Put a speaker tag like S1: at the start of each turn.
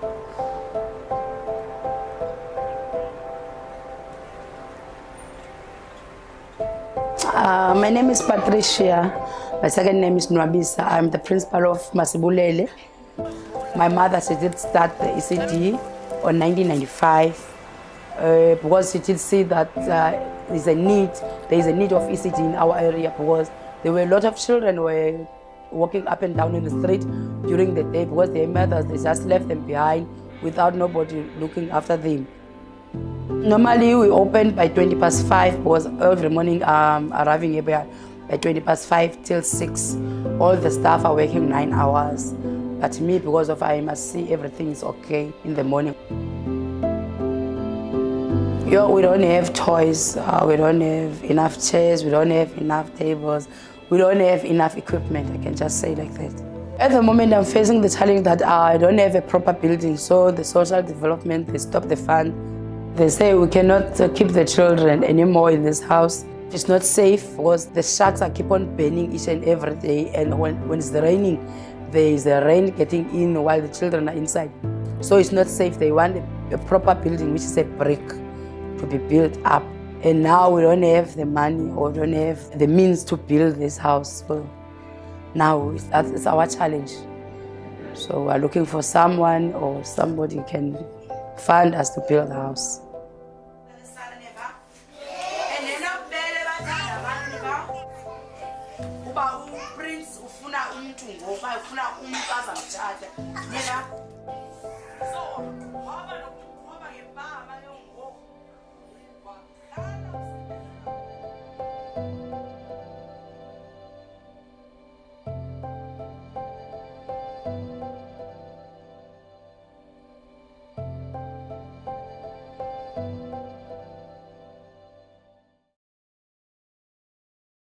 S1: Uh, my name is Patricia. My second name is Nwabisa. I'm the principal of Masibulele. My mother, she did start the ECD on 1995 uh, because she did see that uh, there's a need, there is a need of ECD in our area because there were a lot of children were walking up and down in the street during the day because their mothers, they just left them behind without nobody looking after them. Normally we open by 20 past 5 because every morning I'm arriving here by by 20 past 5 till 6. All the staff are working 9 hours. But me, because of I must see everything is okay in the morning. Yo, we don't have toys, uh, we don't have enough chairs, we don't have enough tables, we don't have enough equipment, I can just say like that. At the moment, I'm facing the challenge that uh, I don't have a proper building, so the social development, they stop the fund. They say we cannot uh, keep the children anymore in this house. It's not safe because the sharks are keep on burning each and every day, and when, when it's raining, there is a rain getting in while the children are inside. So it's not safe. They want a proper building, which is a brick, to be built up. And now we don't have the money or don't have the means to build this house. So now it's, our challenge. So we're looking for someone or somebody can fund us to build the house.